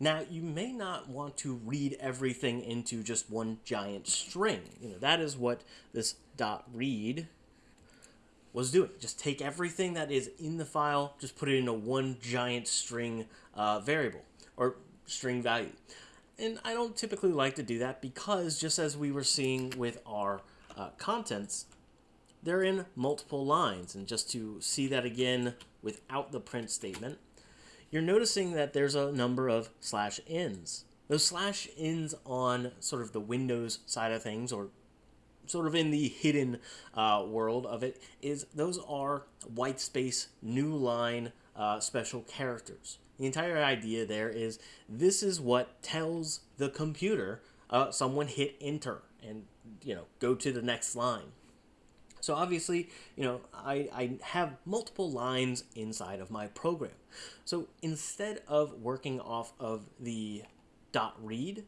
Now, you may not want to read everything into just one giant string. You know, that is what this dot read was doing. Just take everything that is in the file, just put it into one giant string uh, variable or string value. And I don't typically like to do that because just as we were seeing with our uh, contents, they're in multiple lines. And just to see that again without the print statement, you're noticing that there's a number of slash n's. Those slash n's on sort of the Windows side of things, or sort of in the hidden uh, world of it, is those are white space new line uh, special characters. The entire idea there is this is what tells the computer uh, someone hit enter and you know go to the next line. So obviously, you know, I, I have multiple lines inside of my program. So instead of working off of the dot read,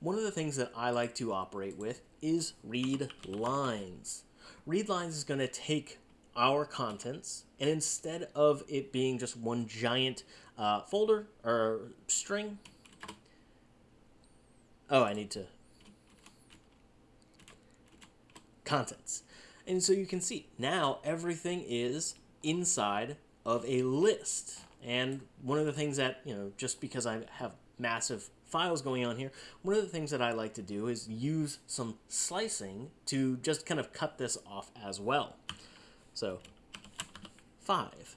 one of the things that I like to operate with is read lines. Read lines is going to take our contents and instead of it being just one giant uh, folder or string, oh, I need to contents. And so you can see now everything is inside of a list. And one of the things that, you know, just because I have massive files going on here, one of the things that I like to do is use some slicing to just kind of cut this off as well. So, 5.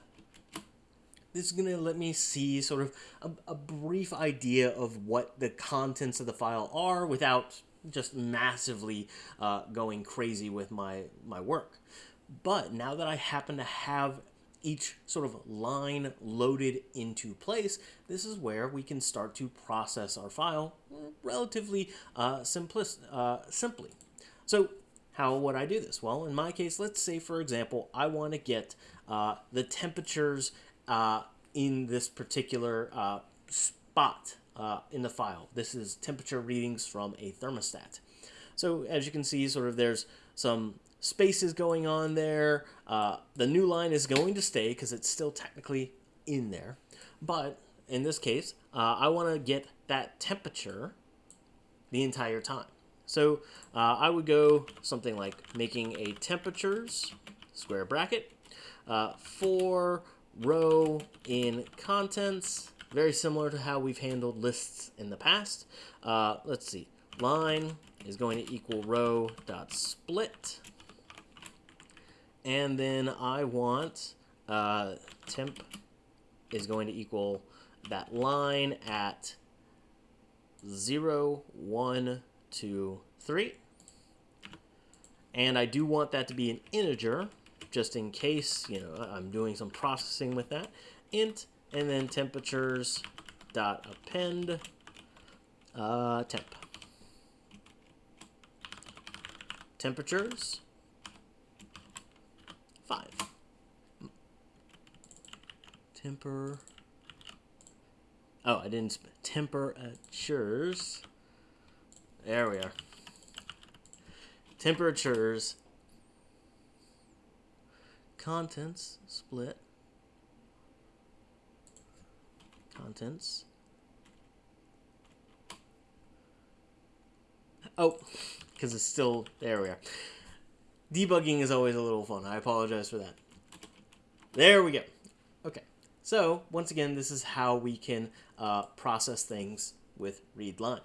This is going to let me see sort of a, a brief idea of what the contents of the file are without just massively uh, going crazy with my, my work. But now that I happen to have each sort of line loaded into place, this is where we can start to process our file relatively uh, uh, simply. So how would I do this? Well, in my case, let's say, for example, I want to get uh, the temperatures uh, in this particular uh, spot uh, in the file. This is temperature readings from a thermostat. So as you can see, sort of there's some spaces going on there. Uh, the new line is going to stay because it's still technically in there. But in this case, uh, I want to get that temperature the entire time. So uh, I would go something like making a temperatures square bracket uh, for row in contents very similar to how we've handled lists in the past. Uh, let's see. Line is going to equal row dot split. And then I want uh, temp is going to equal that line at 0, 1, 2, 3. And I do want that to be an integer, just in case, you know, I'm doing some processing with that. int and then temperatures dot append uh, temp. Temperatures five. Temper. Oh, I didn't. Temperatures. There we are. Temperatures. Contents split contents. Oh, because it's still, there we are. Debugging is always a little fun. I apologize for that. There we go. Okay, so once again, this is how we can uh, process things with read line.